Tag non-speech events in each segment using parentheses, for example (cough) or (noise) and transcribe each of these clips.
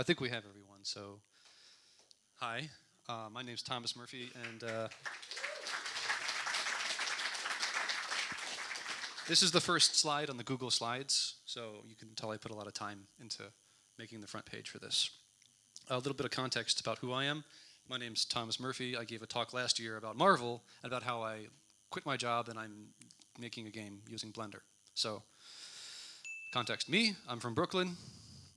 I think we have everyone. So, hi, uh, my name's Thomas Murphy, and uh, this is the first slide on the Google Slides. So you can tell I put a lot of time into making the front page for this. A little bit of context about who I am. My name's Thomas Murphy. I gave a talk last year about Marvel and about how I quit my job and I'm making a game using Blender. So, context me, I'm from Brooklyn.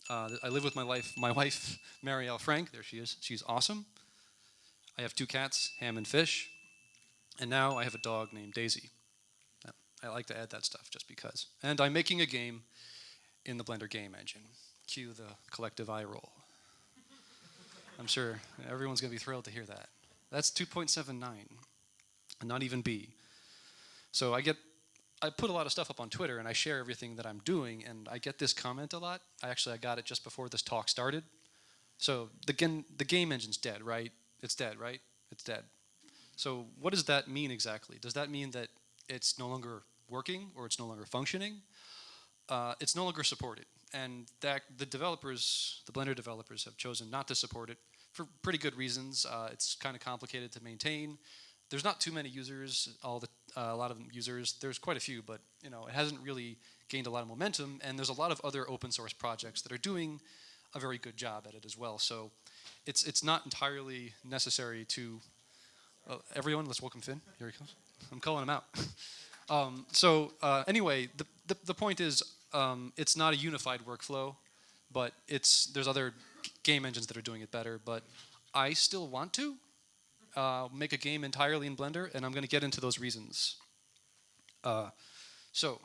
Uh, I live with my wife, my wife, Marielle Frank. There she is. She's awesome. I have two cats, Ham and Fish. And now I have a dog named Daisy. I like to add that stuff just because. And I'm making a game in the Blender game engine. Cue the collective eye roll. I'm sure everyone's going to be thrilled to hear that. That's 2.79, and not even B. So I get, I put a lot of stuff up on Twitter, and I share everything that I'm doing, and I get this comment a lot. Actually I got it just before this talk started. So the, the game engine's dead, right? It's dead, right? It's dead. So what does that mean exactly? Does that mean that it's no longer working or it's no longer functioning? Uh, it's no longer supported and that the developers, the Blender developers, have chosen not to support it for pretty good reasons. Uh, it's kind of complicated to maintain. There's not too many users, all the uh, a lot of users. There's quite a few, but you know it hasn't really gained a lot of momentum. And there's a lot of other open source projects that are doing a very good job at it as well. So it's it's not entirely necessary to uh, everyone. Let's welcome Finn. Here he comes. I'm calling him out. (laughs) um, so uh, anyway, the, the the point is um, it's not a unified workflow, but it's there's other game engines that are doing it better. But I still want to uh, make a game entirely in Blender, and I'm going to get into those reasons. Uh, so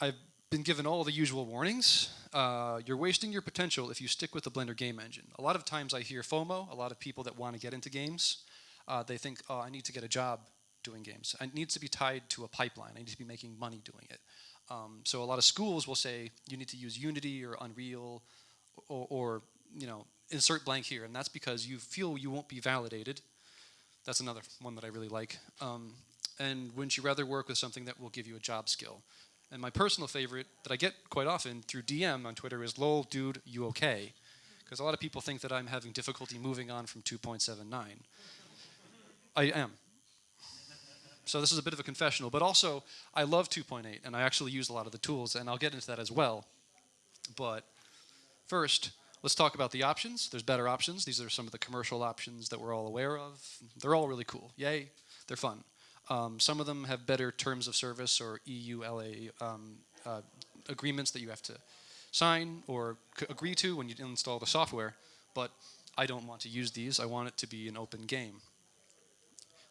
I've been given all the usual warnings. Uh, you're wasting your potential if you stick with the Blender game engine. A lot of times I hear FOMO, a lot of people that want to get into games, uh, they think, oh, I need to get a job doing games. It needs to be tied to a pipeline. I need to be making money doing it. Um, so a lot of schools will say you need to use Unity or Unreal or, or, you know, insert blank here. And that's because you feel you won't be validated. That's another one that I really like. Um, and wouldn't you rather work with something that will give you a job skill? And my personal favorite that I get quite often through DM on Twitter is lol dude you okay? Because a lot of people think that I'm having difficulty moving on from 2.79. I am. So this is a bit of a confessional, but also I love 2.8 and I actually use a lot of the tools and I'll get into that as well. But first, let's talk about the options. There's better options. These are some of the commercial options that we're all aware of. They're all really cool. Yay, they're fun. Um, some of them have better terms of service or EULA um, uh, agreements that you have to sign or agree to when you install the software, but I don't want to use these. I want it to be an open game.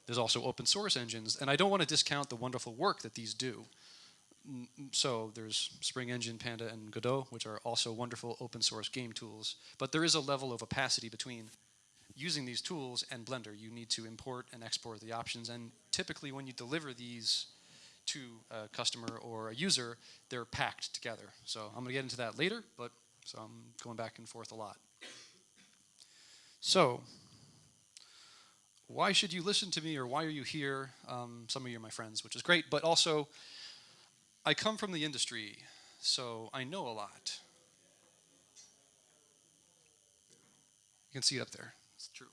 There's also open source engines, and I don't want to discount the wonderful work that these do. So there's Spring Engine, Panda, and Godot, which are also wonderful open source game tools. But there is a level of opacity between using these tools and Blender. You need to import and export the options, and typically when you deliver these to a customer or a user, they're packed together. So I'm going to get into that later, but so I'm going back and forth a lot. So why should you listen to me or why are you here? Um, some of you are my friends, which is great, but also I come from the industry, so I know a lot. You can see it up there. It's true.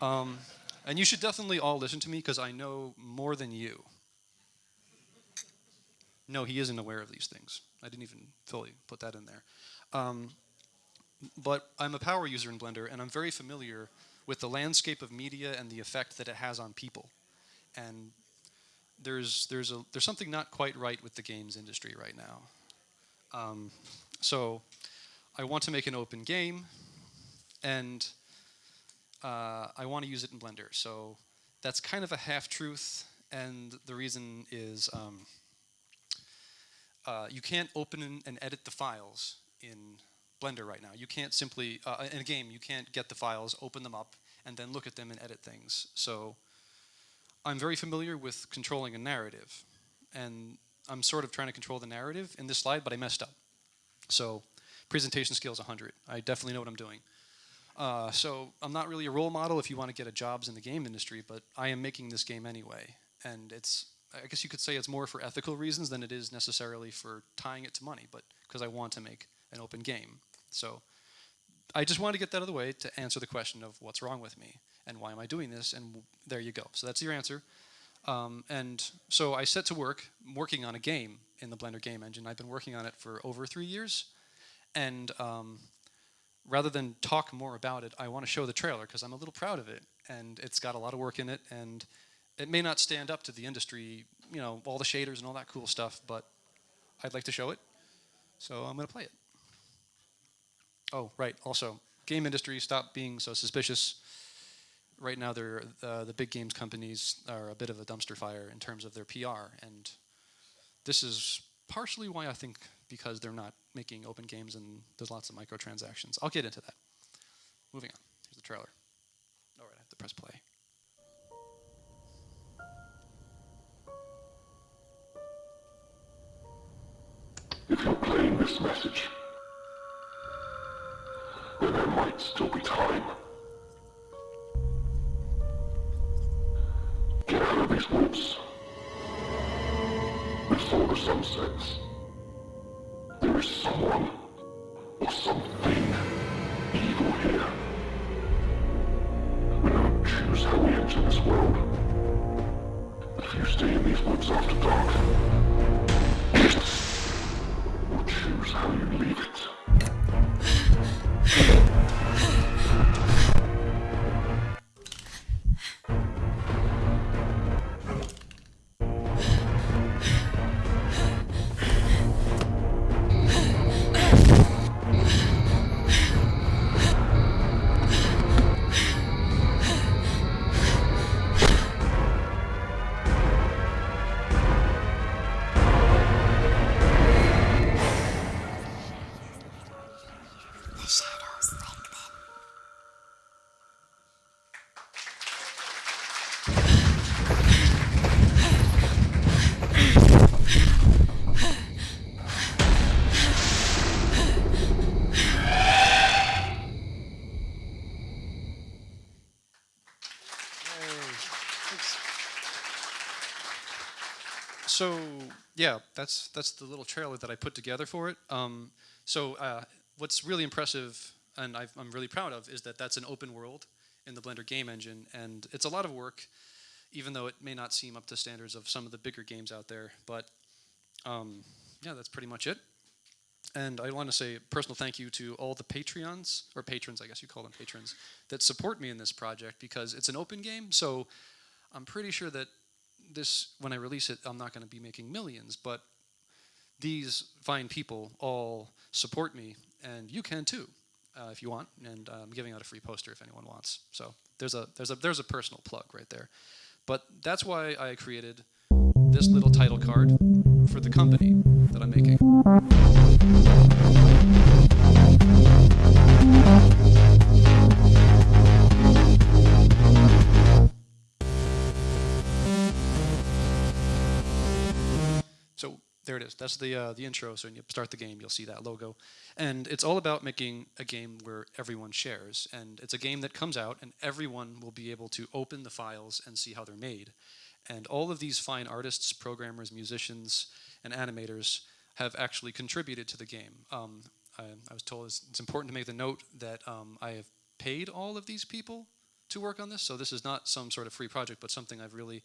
Um, and you should definitely all listen to me because I know more than you. No, he isn't aware of these things. I didn't even fully put that in there. Um, but I'm a power user in Blender, and I'm very familiar with the landscape of media and the effect that it has on people. And there's there's a there's something not quite right with the games industry right now. Um, so I want to make an open game, and uh, I want to use it in Blender. So that's kind of a half truth, and the reason is um, uh, you can't open and edit the files in Blender right now. You can't simply, uh, in a game, you can't get the files, open them up, and then look at them and edit things. So I'm very familiar with controlling a narrative. And I'm sort of trying to control the narrative in this slide, but I messed up. So presentation skills 100. I definitely know what I'm doing. Uh, so I'm not really a role model if you want to get a jobs in the game industry, but I am making this game anyway. And it's, I guess you could say it's more for ethical reasons than it is necessarily for tying it to money, but because I want to make an open game. So I just wanted to get that out of the way to answer the question of what's wrong with me and why am I doing this, and there you go. So that's your answer. Um, and so I set to work working on a game in the Blender game engine. I've been working on it for over three years, and um, rather than talk more about it, I want to show the trailer because I'm a little proud of it, and it's got a lot of work in it, and it may not stand up to the industry, you know, all the shaders and all that cool stuff, but I'd like to show it, so I'm going to play it. Oh, right. Also, game industry, stop being so suspicious. Right now, they're, uh, the big games companies are a bit of a dumpster fire in terms of their PR, and this is partially why I think because they're not making open games and there's lots of microtransactions. I'll get into that. Moving on. Here's the trailer. All right, I have to press play. If you're playing this message, then there might still be time. Get out of these woods. Before the sun sets. There is someone or something evil here. We don't choose how we enter this world. If you stay in these woods after dark, So yeah, that's that's the little trailer that I put together for it. Um, so uh, what's really impressive and I've, I'm really proud of is that that's an open world in the Blender game engine, and it's a lot of work, even though it may not seem up to standards of some of the bigger games out there. But um, yeah, that's pretty much it. And I want to say a personal thank you to all the Patreons, or patrons, I guess you call them patrons, that support me in this project because it's an open game. So I'm pretty sure that this, when I release it, I'm not going to be making millions, but these fine people all support me, and you can too, uh, if you want. And uh, I'm giving out a free poster if anyone wants. So there's a there's a there's a personal plug right there. But that's why I created this little title card for the company that I'm making. There it is. That's the uh, the intro. So when you start the game, you'll see that logo, and it's all about making a game where everyone shares. And it's a game that comes out, and everyone will be able to open the files and see how they're made. And all of these fine artists, programmers, musicians, and animators have actually contributed to the game. Um, I, I was told it's, it's important to make the note that um, I have paid all of these people to work on this. So this is not some sort of free project, but something I've really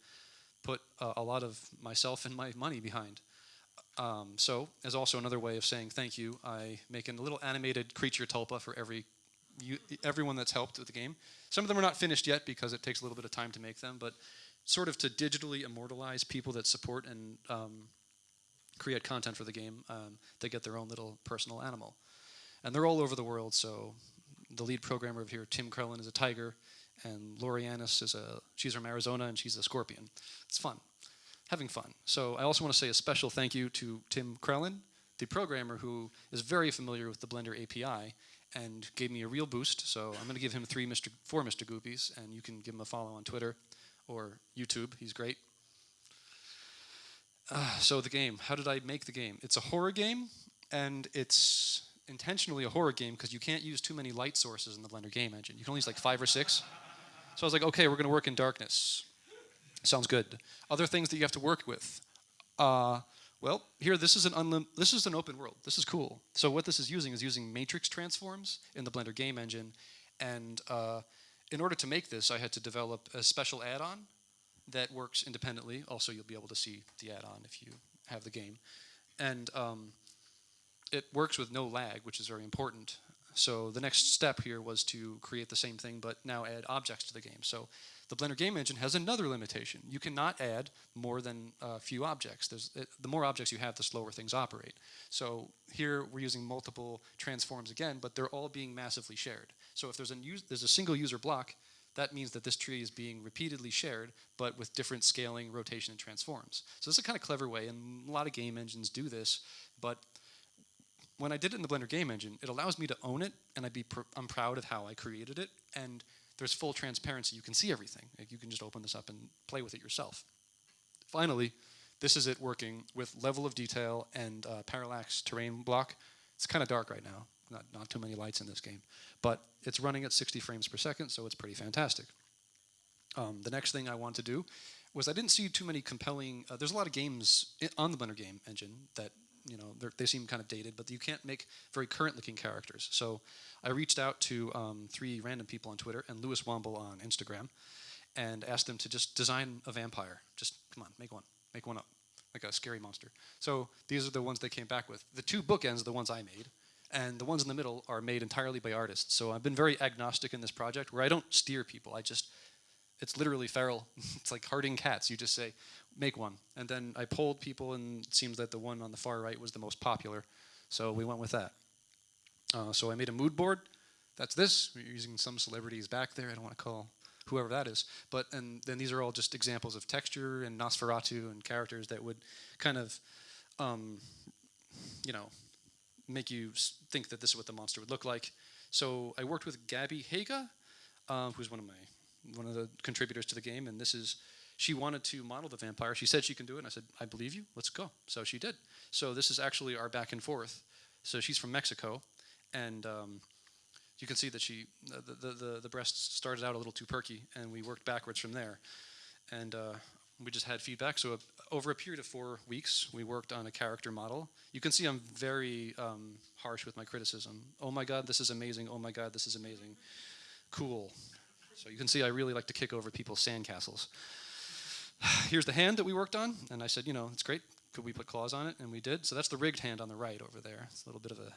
put uh, a lot of myself and my money behind. Um, so, as also another way of saying thank you, I make a little animated creature tulpa for every you, everyone that's helped with the game. Some of them are not finished yet because it takes a little bit of time to make them, but sort of to digitally immortalize people that support and um, create content for the game, um, they get their own little personal animal. And they're all over the world, so the lead programmer of here, Tim Krellin, is a tiger, and Lori Annis is a, she's from Arizona and she's a scorpion. It's fun having fun. So I also want to say a special thank you to Tim Krellin, the programmer who is very familiar with the Blender API and gave me a real boost. So I'm going to give him three Mr. four Mr. Goopies, and you can give him a follow on Twitter or YouTube. He's great. Uh, so the game, how did I make the game? It's a horror game, and it's intentionally a horror game because you can't use too many light sources in the Blender game engine. You can only use like five or six. So I was like, okay, we're going to work in darkness. Sounds good. Other things that you have to work with. Uh, Well, here this is an unlim- this is an open world. This is cool. So what this is using is using matrix transforms in the Blender game engine, and uh, in order to make this, I had to develop a special add-on that works independently. Also, you'll be able to see the add-on if you have the game, and um, it works with no lag, which is very important. So the next step here was to create the same thing, but now add objects to the game. So the Blender game engine has another limitation. You cannot add more than a few objects. There's, it, the more objects you have, the slower things operate. So here we're using multiple transforms again, but they're all being massively shared. So if there's a, there's a single user block, that means that this tree is being repeatedly shared, but with different scaling, rotation, and transforms. So this is a kind of clever way, and a lot of game engines do this, but when I did it in the Blender game engine, it allows me to own it, and I'd be pr- I'm proud of how I created it, and there's full transparency. You can see everything. Like you can just open this up and play with it yourself. Finally, this is it working with level of detail and uh, parallax terrain block. It's kind of dark right now. Not, not too many lights in this game. But it's running at 60 frames per second, so it's pretty fantastic. Um, the next thing I wanted to do was I didn't see too many compelling. Uh, there's a lot of games on the Blender game engine that you know they're- seem kind of dated, but you can't make very current-looking characters. So I reached out to um, three random people on Twitter and Lewis Womble on Instagram, and asked them to just design a vampire. Just come on, make one, make one up, like a scary monster. So these are the ones they came back with. The two bookends are the ones I made, and the ones in the middle are made entirely by artists. So I've been very agnostic in this project, where I don't steer people. I just it's literally feral. (laughs) it's like herding cats. You just say, make one. And then I polled people, and it seems that the one on the far right was the most popular. So we went with that. Uh, so I made a mood board. That's this. We're using some celebrities back there. I don't want to call whoever that is. But and then these are all just examples of texture and Nosferatu and characters that would kind of, um, you know, make you think that this is what the monster would look like. So I worked with Gabby Haga, uh, who's one of my one of the contributors to the game, and this is she wanted to model the vampire. She said she can do it, and I said I believe you. Let's go. So she did. So this is actually our back and forth. So she's from Mexico, and um, you can see that she the, the the the breasts started out a little too perky, and we worked backwards from there, and uh, we just had feedback. So uh, over a period of four weeks, we worked on a character model. You can see I'm very um, harsh with my criticism. Oh my God, this is amazing. Oh my God, this is amazing. Cool. So you can see I really like to kick over people's sandcastles. (sighs) Here's the hand that we worked on, and I said, you know, it's great. Could we put claws on it? And we did. So that's the rigged hand on the right over there. It's a little bit of a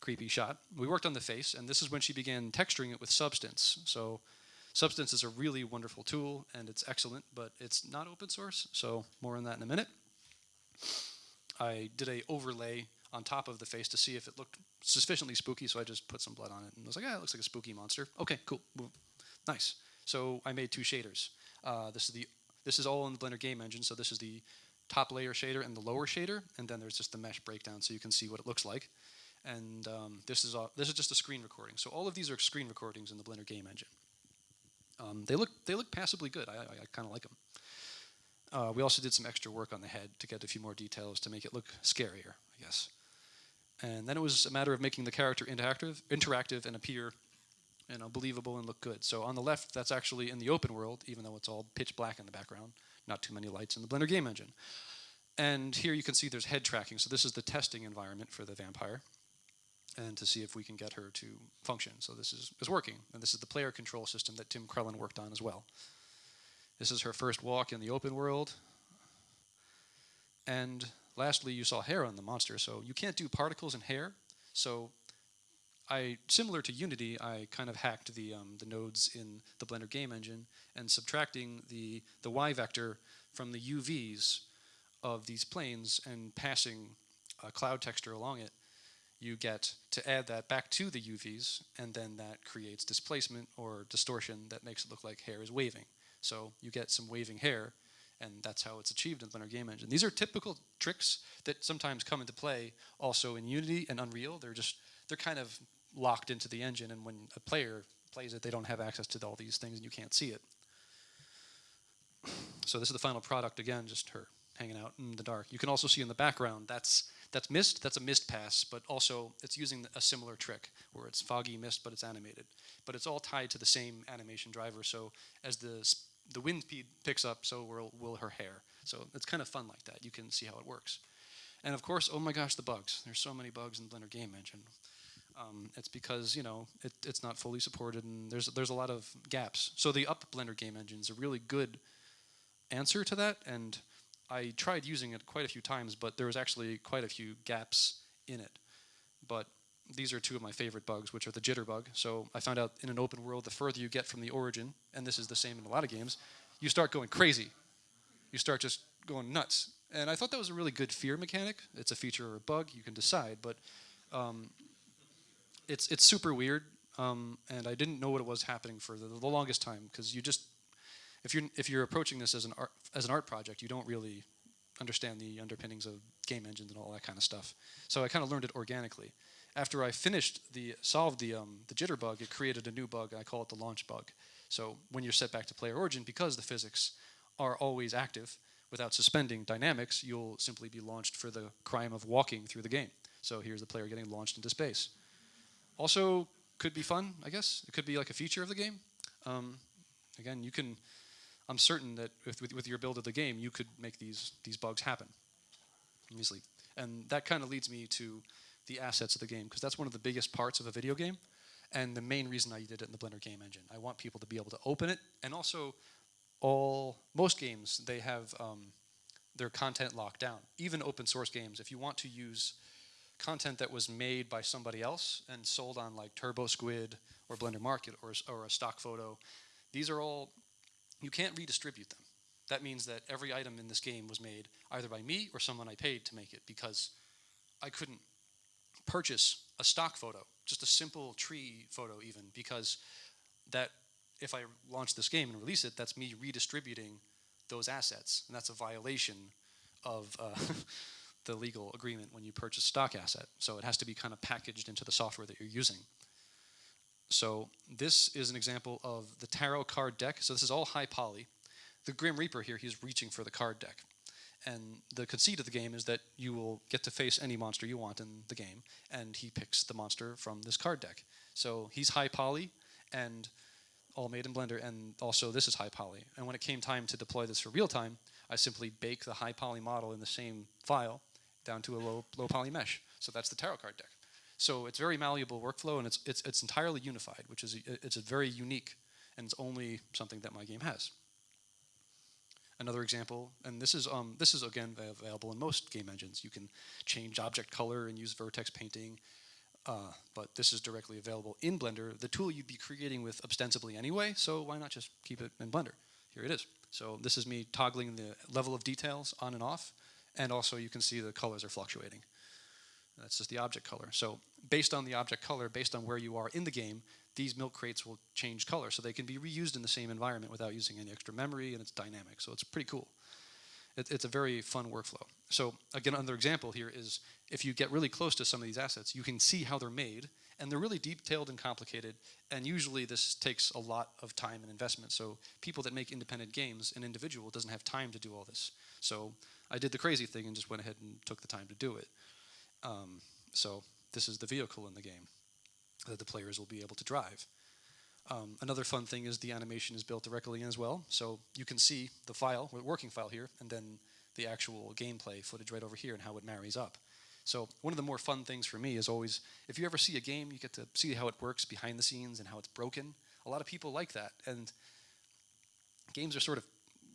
creepy shot. We worked on the face, and this is when she began texturing it with Substance. So Substance is a really wonderful tool, and it's excellent, but it's not open source. So more on that in a minute. I did a overlay on top of the face to see if it looked sufficiently spooky, so I just put some blood on it and I was like, "Yeah, it looks like a spooky monster." Okay, cool. Nice. So I made two shaders. Uh, this is the this is all in the Blender game engine. So this is the top layer shader and the lower shader, and then there's just the mesh breakdown, so you can see what it looks like. And um, this is all, this is just a screen recording. So all of these are screen recordings in the Blender game engine. Um, they look they look passably good. I, I, I kind of like them. Uh, we also did some extra work on the head to get a few more details to make it look scarier, I guess. And then it was a matter of making the character interactive, interactive and appear, you know, believable and look good. So on the left, that's actually in the open world, even though it's all pitch black in the background. Not too many lights in the Blender game engine. And here you can see there's head tracking. So this is the testing environment for the vampire, and to see if we can get her to function. So this is, is working, and this is the player control system that Tim Krellin worked on as well. This is her first walk in the open world. And lastly, you saw hair on the monster. So you can't do particles and hair. So I, similar to Unity, I kind of hacked the, um, the nodes in the Blender game engine and subtracting the, the Y vector from the UVs of these planes and passing a cloud texture along it, you get to add that back to the UVs, and then that creates displacement or distortion that makes it look like hair is waving. So you get some waving hair, and that's how it's achieved in Blender Game Engine. These are typical tricks that sometimes come into play also in Unity and Unreal. They're just they're kind of locked into the engine, and when a player plays it, they don't have access to all these things, and you can't see it. (clears throat) So this is the final product again, just her hanging out in the dark. You can also see in the background that's that's mist. That's a mist pass, but also it's using a similar trick where it's foggy mist, but it's animated. But it's all tied to the same animation driver. So as the the wind speed picks up, so will will her hair. So it's kind of fun like that. You can see how it works. And of course, oh my gosh, the bugs. There's so many bugs in Blender Game Engine. Um, it's because you know it, it's not fully supported, and there's there's a lot of gaps. So the Up Blender Game Engine is a really good answer to that, and I tried using it quite a few times, but there was actually quite a few gaps in it. But these are two of my favorite bugs, which are the jitter bug. So I found out in an open world, the further you get from the origin, and this is the same in a lot of games, you start going crazy. You start just going nuts. And I thought that was a really good fear mechanic. It's a feature or a bug, you can decide, but um, it's it's super weird. Um, and I didn't know what it was happening for the, the longest time because you just if you're if you're approaching this as an art as an art project, you don't really understand the underpinnings of game engines and all that kind of stuff. So I kind of learned it organically. After I finished the solved the um, the jitter bug, it created a new bug. I call it the launch bug. So when you're set back to player origin, because the physics are always active, without suspending dynamics, you'll simply be launched for the crime of walking through the game. So here's the player getting launched into space. Also, could be fun, I guess. It could be like a feature of the game. Um, again, you can. I'm certain that with, with, with your build of the game, you could make these these bugs happen easily. And that kind of leads me to the assets of the game because that's one of the biggest parts of a video game, and the main reason I did it in the Blender game engine. I want people to be able to open it, and also all most games they have um, their content locked down. Even open source games, if you want to use content that was made by somebody else and sold on like Turbo Squid or Blender Market or, or a stock photo, these are all you can't redistribute them. That means that every item in this game was made either by me or someone I paid to make it because I couldn't purchase a stock photo, just a simple tree photo even, because that if I launch this game and release it, that's me redistributing those assets, and that's a violation of uh, (laughs) the legal agreement when you purchase stock asset. So it has to be kind of packaged into the software that you're using. So this is an example of the tarot card deck. So this is all high poly. The Grim Reaper here, he's reaching for the card deck. And the conceit of the game is that you will get to face any monster you want in the game, and he picks the monster from this card deck. So he's high poly, and all made in Blender, and also this is high poly. And when it came time to deploy this for real time, I simply bake the high poly model in the same file down to a low, low poly mesh. So that's the tarot card deck. So it's very malleable workflow, and it's, it's, it's entirely unified, which is a, it's a very unique, and it's only something that my game has. Another example, and this is um, this is again available in most game engines. You can change object color and use vertex painting, uh, but this is directly available in Blender, the tool you'd be creating with ostensibly anyway. So why not just keep it in Blender? Here it is. So this is me toggling the level of details on and off, and also you can see the colors are fluctuating. That's just the object color. So based on the object color, based on where you are in the game, these milk crates will change color. So they can be reused in the same environment without using any extra memory, and it's dynamic. So it's pretty cool. It, it's a very fun workflow. So again, another example here is if you get really close to some of these assets, you can see how they're made, and they're really detailed and complicated, and usually this takes a lot of time and investment. So people that make independent games, an individual doesn't have time to do all this. So I did the crazy thing and just went ahead and took the time to do it. Um, so this is the vehicle in the game that the players will be able to drive. Um, another fun thing is the animation is built directly in as well. So you can see the file, the working file here, and then the actual gameplay footage right over here and how it marries up. So one of the more fun things for me is always, if you ever see a game, you get to see how it works behind the scenes and how it's broken. A lot of people like that, and games are sort of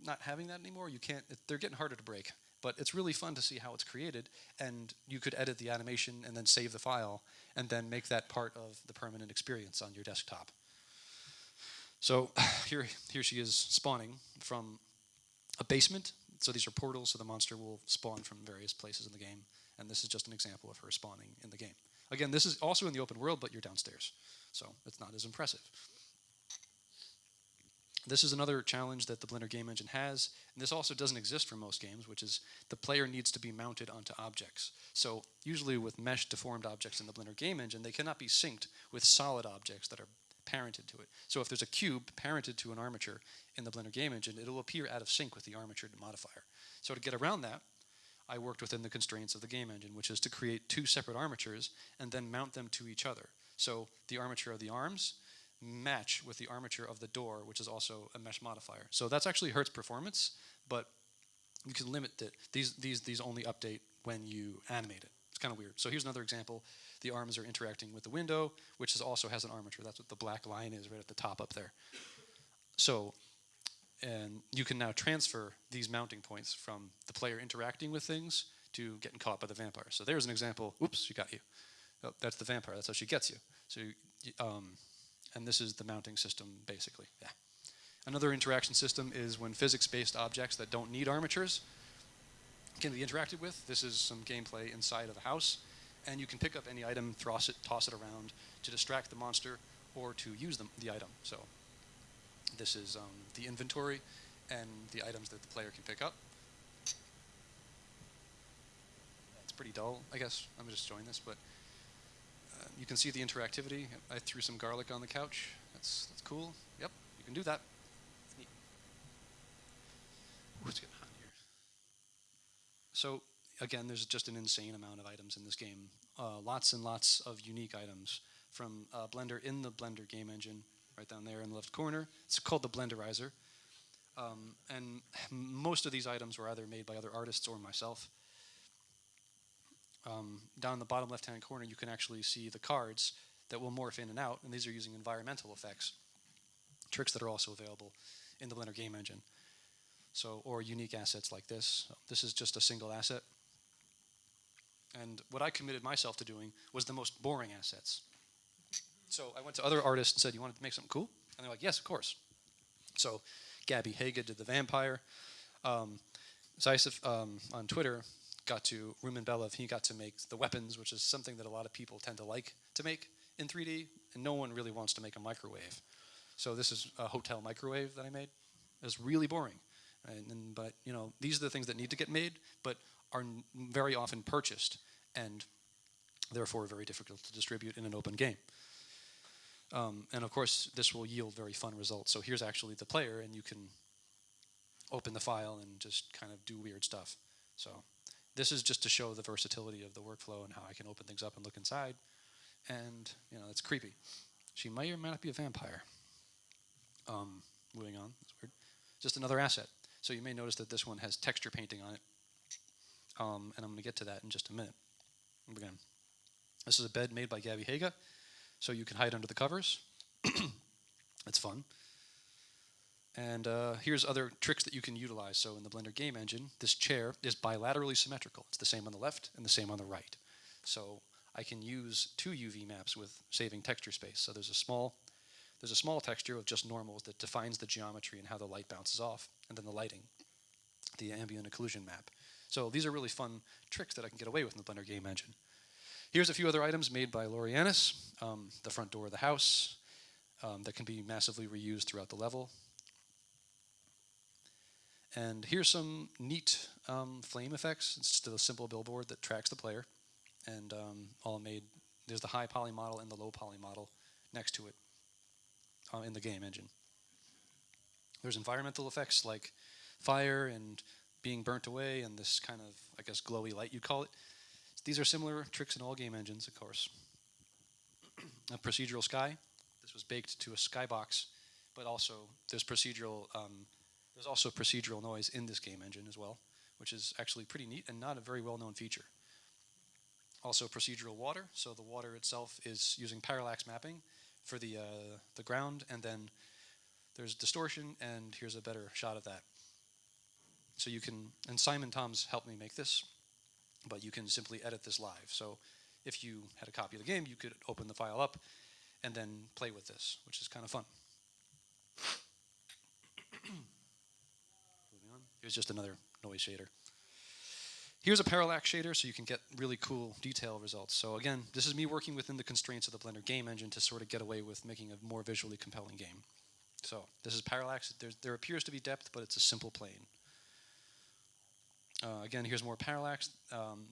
not having that anymore. You can't; they're getting harder to break. But it's really fun to see how it's created, and you could edit the animation and then save the file, and then make that part of the permanent experience on your desktop. So (sighs) here, here she is spawning from a basement. So these are portals, so the monster will spawn from various places in the game. And this is just an example of her spawning in the game. Again, this is also in the open world, but you're downstairs. So it's not as impressive. This is another challenge that the Blender game engine has, and this also doesn't exist for most games, which is the player needs to be mounted onto objects. So usually with mesh deformed objects in the Blender game engine, they cannot be synced with solid objects that are parented to it. So if there's a cube parented to an armature in the Blender game engine, it'll appear out of sync with the armature modifier. So to get around that, I worked within the constraints of the game engine, which is to create two separate armatures and then mount them to each other. So the armature of the arms match with the armature of the door, which is also a mesh modifier. So that's actually hurts performance, but you can limit that these these these only update when you animate it. It's kind of weird. So here's another example. The arms are interacting with the window, which is also has an armature. That's what the black line is right at the top up there. So, and you can now transfer these mounting points from the player interacting with things to getting caught by the vampire. So there's an example. Oops, she got you. Oh, that's the vampire. That's how she gets you. So, um, and this is the mounting system basically. Yeah. Another interaction system is when physics-based objects that don't need armatures can be interacted with. This is some gameplay inside of a house, and you can pick up any item, toss it, toss it around to distract the monster or to use them, the item. So this is um, the inventory and the items that the player can pick up. It's pretty dull, I guess. I'm just showing this, but you can see the interactivity. I threw some garlic on the couch. That's that's cool. Yep, you can do that. Ooh, it's getting hot here. So again, there's just an insane amount of items in this game. Uh, lots and lots of unique items from uh, Blender in the Blender game engine, right down there in the left corner. It's called the Blenderizer. Um, and most of these items were either made by other artists or myself. Um, down in the bottom left-hand corner, you can actually see the cards that will morph in and out, and these are using environmental effects, tricks that are also available in the Blender game engine. So, or unique assets like this. This is just a single asset. And what I committed myself to doing was the most boring assets. So I went to other artists and said, "You want to make something cool?" And they're like, "Yes, of course." So Gabby Haga did the vampire. Um, um, on Twitter got to Rumen Belov. He got to make the weapons, which is something that a lot of people tend to like to make in 3D, and no one really wants to make a microwave. So this is a hotel microwave that I made. It's really boring, and, and but you know these are the things that need to get made, but are very often purchased and therefore very difficult to distribute in an open game. Um, and of course, this will yield very fun results. So here's actually the player, and you can open the file and just kind of do weird stuff. So this is just to show the versatility of the workflow and how I can open things up and look inside. And you know, it's creepy. She may or may not be a vampire. Um, moving on, that's weird. Just another asset. So you may notice that this one has texture painting on it. Um, and I'm going to get to that in just a minute. Again, this is a bed made by Gabby Haga, so you can hide under the covers. (clears throat) It's fun. And uh, here's other tricks that you can utilize. So in the Blender game engine, this chair is bilaterally symmetrical. It's the same on the left and the same on the right. So I can use two UV maps with saving texture space. So there's a small there's a small texture of just normals that defines the geometry and how the light bounces off, and then the lighting, the ambient occlusion map. So these are really fun tricks that I can get away with in the Blender game engine. Here's a few other items made by Lorianis. Um, the front door of the house um, that can be massively reused throughout the level. And here's some neat um, flame effects. It's just a simple billboard that tracks the player, and um, all made. There's the high poly model and the low poly model next to it uh, in the game engine. There's environmental effects like fire and being burnt away, and this kind of, I guess, glowy light you'd call it. These are similar tricks in all game engines, of course. (clears throat) a procedural sky. This was baked to a skybox, but also there's procedural. Um, there's also procedural noise in this game engine as well, which is actually pretty neat and not a very well-known feature. Also procedural water. So the water itself is using parallax mapping for the uh, the ground, and then there's distortion. And here's a better shot of that. So you can, and Simon Toms helped me make this, but you can simply edit this live. So if you had a copy of the game, you could open the file up and then play with this, which is kind of fun. Moving on. Here's just another noise shader. Here's a parallax shader so you can get really cool detail results. So again, this is me working within the constraints of the Blender game engine to sort of get away with making a more visually compelling game. So this is parallax. There's, there appears to be depth, but it's a simple plane. Uh, again, here's more parallax. Um,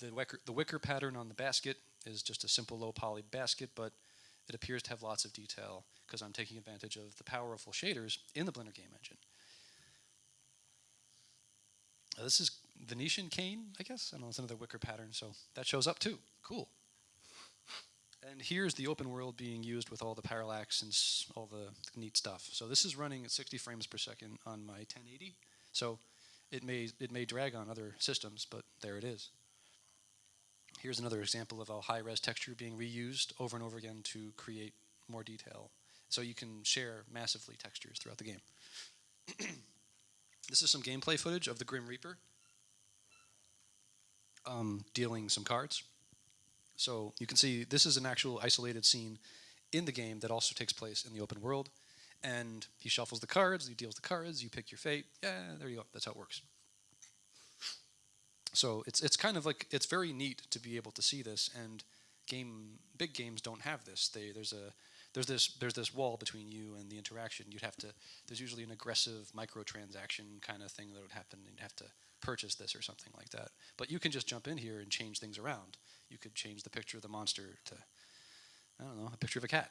the, wicker, the wicker pattern on the basket is just a simple low poly basket, but it appears to have lots of detail because I'm taking advantage of the powerful shaders in the Blender game engine. This is Venetian cane, I guess. I don't know, it's another wicker pattern, so that shows up too. Cool. And here's the open world being used with all the parallax and all the neat stuff. So this is running at 60 frames per second on my 1080. So It may it may drag on other systems, but there it is. Here's another example of a high-res texture being reused over and over again to create more detail. So you can share massively textures throughout the game. (clears throat) this is some gameplay footage of the Grim Reaper um, dealing some cards. So you can see this is an actual isolated scene in the game that also takes place in the open world. And he shuffles the cards, he deals the cards, you pick your fate. Yeah, there you go. That's how it works. So it's it's kind of like it's very neat to be able to see this and game big games don't have this. They there's a there's this there's this wall between you and the interaction. You'd have to there's usually an aggressive microtransaction kind of thing that would happen. You'd have to purchase this or something like that. But you can just jump in here and change things around. You could change the picture of the monster to I don't know a picture of a cat.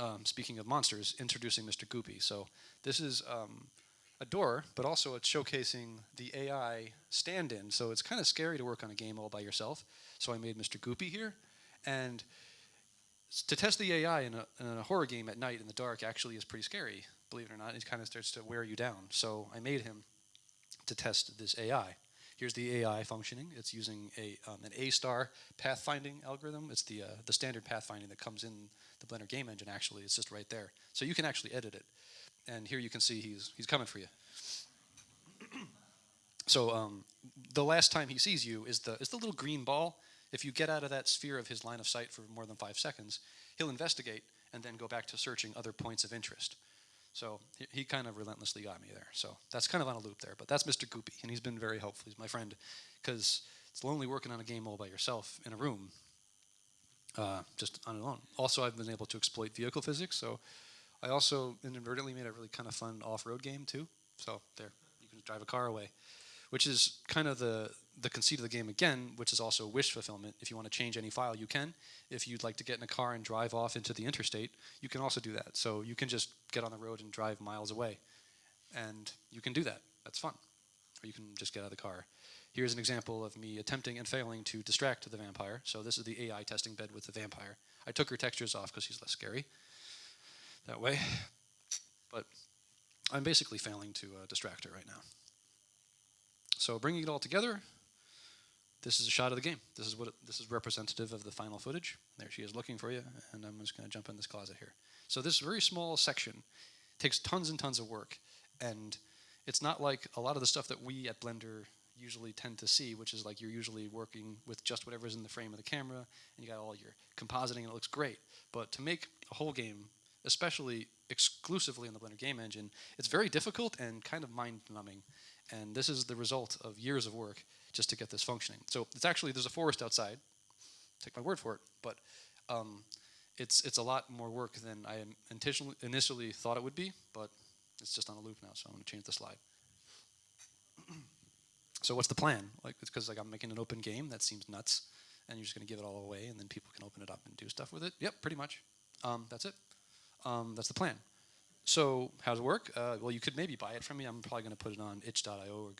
Um, speaking of monsters, introducing Mr. Goopy. So this is um, a door, but also it's showcasing the AI stand-in. So it's kind of scary to work on a game all by yourself. So I made Mr. Goopy here, and to test the AI in a, in a horror game at night in the dark actually is pretty scary. Believe it or not, it kind of starts to wear you down. So I made him to test this AI. Here's the AI functioning. It's using a um, an A-star pathfinding algorithm. It's the uh, the standard pathfinding that comes in the Blender game engine. Actually, it's just right there. So you can actually edit it. And here you can see he's he's coming for you. (clears throat) so um, the last time he sees you is the is the little green ball. If you get out of that sphere of his line of sight for more than five seconds, he'll investigate and then go back to searching other points of interest. So he, he kind of relentlessly got me there. So that's kind of on a loop there. But that's Mr. Goopy, and he's been very helpful. He's my friend because it's lonely working on a game all by yourself in a room, uh, just on your own. Also, I've been able to exploit vehicle physics. So I also inadvertently made a really kind of fun off-road game too. So there, you can drive a car away, which is kind of the the conceit of the game again, which is also wish fulfillment. If you want to change any file, you can. If you'd like to get in a car and drive off into the interstate, you can also do that. So you can just get on the road and drive miles away, and you can do that. That's fun. Or you can just get out of the car. Here's an example of me attempting and failing to distract the vampire. So this is the AI testing bed with the vampire. I took her textures off because she's less scary that way. But I'm basically failing to uh, distract her right now. So bringing it all together, this is a shot of the game. This is what it, this is representative of the final footage. There she is looking for you, and I'm just going to jump in this closet here. So this very small section takes tons and tons of work, and it's not like a lot of the stuff that we at Blender usually tend to see, which is like you're usually working with just whatever's in the frame of the camera, and you got all your compositing, and it looks great. But to make a whole game, especially exclusively in the Blender game engine, it's very difficult and kind of mind-numbing. And this is the result of years of work just to get this functioning. So it's actually there's a forest outside. Take my word for it, but um, it's it's a lot more work than I initially initially thought it would be. But it's just on a loop now, so I'm to change the slide. (clears throat) so what's the plan? Like it's because like I'm making an open game that seems nuts, and you're just going to give it all away, and then people can open it up and do stuff with it. Yep, pretty much. Um, that's it. Um, that's the plan. So how does it work? Uh, well, you could maybe buy it from me. I'm probably going to put it on itch.io or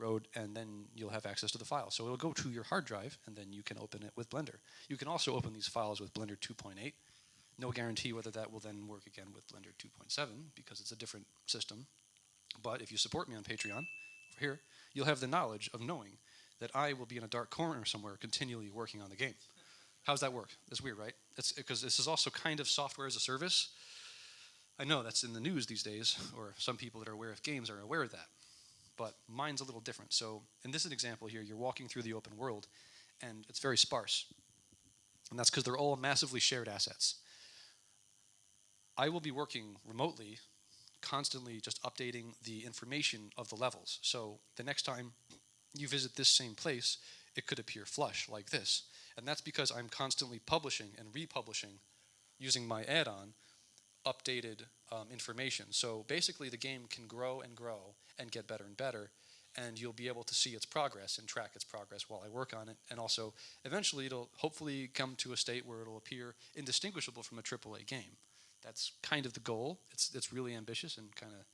Gumroad, and then you'll have access to the file. So it'll go to your hard drive, and then you can open it with Blender. You can also open these files with Blender 2.8. No guarantee whether that will then work again with Blender 2.7 because it's a different system. But if you support me on Patreon, over here, you'll have the knowledge of knowing that I will be in a dark corner somewhere continually working on the game. How does that work? That's weird, right? It's because this is also kind of software as a service. I know that's in the news these days, or some people that are aware of games are aware of that. But mine's a little different. So, in this example here, you're walking through the open world, and it's very sparse. And that's because they're all massively shared assets. I will be working remotely, constantly just updating the information of the levels. So, the next time you visit this same place, it could appear flush like this. And that's because I'm constantly publishing and republishing using my add-on updated um, information. So basically the game can grow and grow and get better and better and you'll be able to see its progress and track its progress while I work on it. And also eventually it'll hopefully come to a state where it'll appear indistinguishable from a AAA game. That's kind of the goal. It's, it's really ambitious and kind of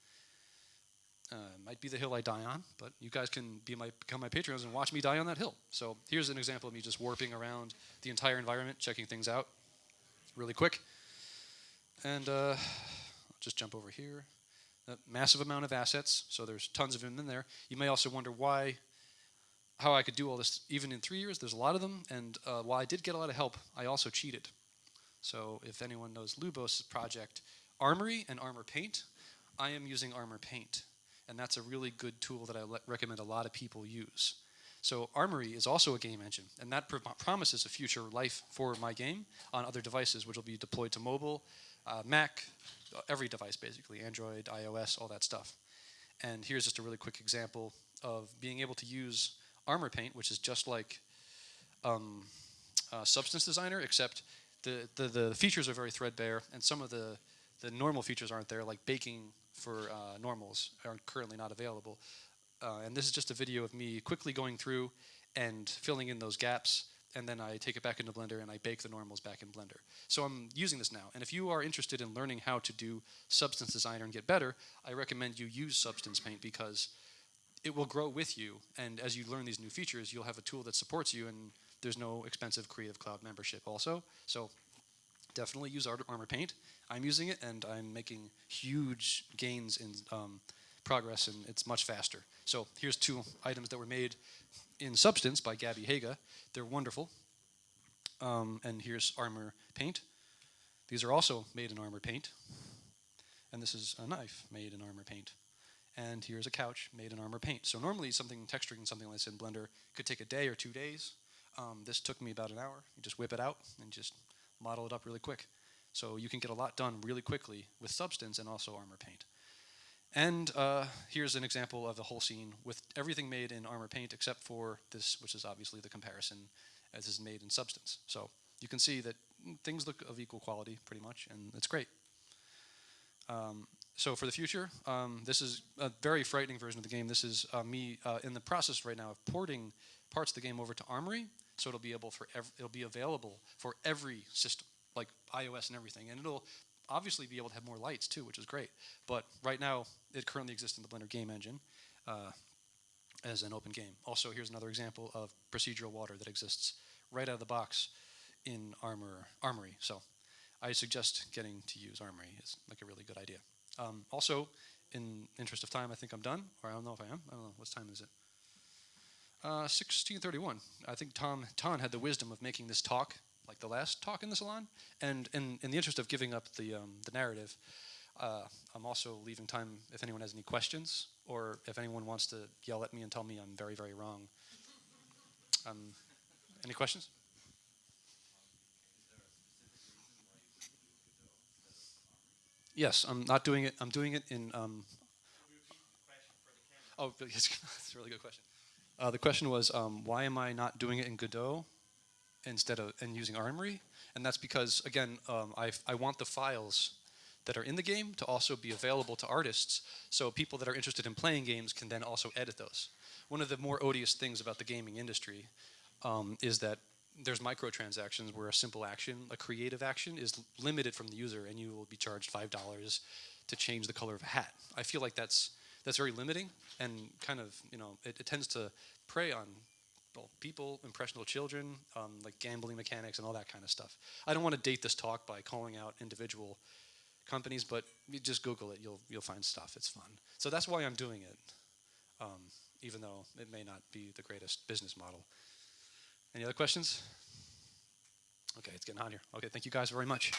uh, might be the hill I die on, but you guys can be my become my patrons and watch me die on that hill. So here's an example of me just warping around the entire environment, checking things out really quick. And uh, I'll just jump over here. A massive amount of assets, so there's tons of them in there. You may also wonder why, how I could do all this even in three years. There's a lot of them, and uh, while I did get a lot of help, I also cheated. So if anyone knows Lubos' project, Armory and Armor Paint, I am using Armor Paint, and that's a really good tool that I recommend a lot of people use. So Armory is also a game engine, and that pro- promises a future life for my game on other devices, which will be deployed to mobile, uh, Mac, every device basically, Android, iOS, all that stuff. And here's just a really quick example of being able to use Armor Paint, which is just like um, uh, Substance Designer, except the, the, the features are very threadbare, and some of the, the normal features aren't there, like baking for uh, normals are currently not available. Uh, and this is just a video of me quickly going through and filling in those gaps, and then I take it back into Blender and I bake the normals back in Blender. So I'm using this now. And if you are interested in learning how to do Substance Designer and get better, I recommend you use Substance Paint because it will grow with you. And as you learn these new features, you'll have a tool that supports you, and there's no expensive Creative Cloud membership also. So definitely use Art- Armor Paint. I'm using it, and I'm making huge gains in um, progress, and it's much faster. So here's two items that were made in Substance by Gabby Haga. They're wonderful. Um, and here's Armor Paint. These are also made in Armor Paint. And this is a knife made in Armor Paint. And here's a couch made in Armor Paint. So normally something texturing something like this in Blender could take a day or two days. Um, this took me about an hour. You just whip it out and just model it up really quick. So you can get a lot done really quickly with Substance and also Armor Paint. And uh, here's an example of the whole scene with everything made in Armor Paint except for this, which is obviously the comparison as is made in Substance. So you can see that things look of equal quality pretty much, and it's great. Um, so for the future, um, this is a very frightening version of the game. This is uh, me uh, in the process right now of porting parts of the game over to Armory, so it'll be able for it'll be available for every system, like iOS and everything, and it'll obviously be able to have more lights too, which is great. But right now, it currently exists in the Blender game engine uh, as an open game. Also, here's another example of procedural water that exists right out of the box in Armor Armory. So I suggest getting to use Armory It's like a really good idea. Um, also, in interest of time, I think I'm done, or I don't know if I am. I don't know. What time is it? Uh, 1631. I think Tom Ton had the wisdom of making this talk like the last talk in the salon. And in, in the interest of giving up the, um, the narrative, uh, I'm also leaving time if anyone has any questions or if anyone wants to yell at me and tell me I'm very, very wrong. Um, any questions? Yes, I'm not doing it. I'm doing it in. Um, oh, (laughs) that's a really good question. Uh, the question was, um, why am I not doing it in Godot instead of and using Armory? And that's because, again, um, I, I want the files that are in the game to also be available to artists, so people that are interested in playing games can then also edit those. One of the more odious things about the gaming industry um, is that there's microtransactions where a simple action, a creative action, is limited from the user, and you will be charged five dollars to change the color of a hat. I feel like that's that's very limiting, and kind of you know it, it tends to prey on well, people, impressionable children, um, like gambling mechanics and all that kind of stuff. I don't want to date this talk by calling out individual companies, but you just Google it, you'll you'll find stuff. It's fun. So that's why I'm doing it, um, even though it may not be the greatest business model. Any other questions? Okay, it's getting hot here. Okay, thank you guys very much.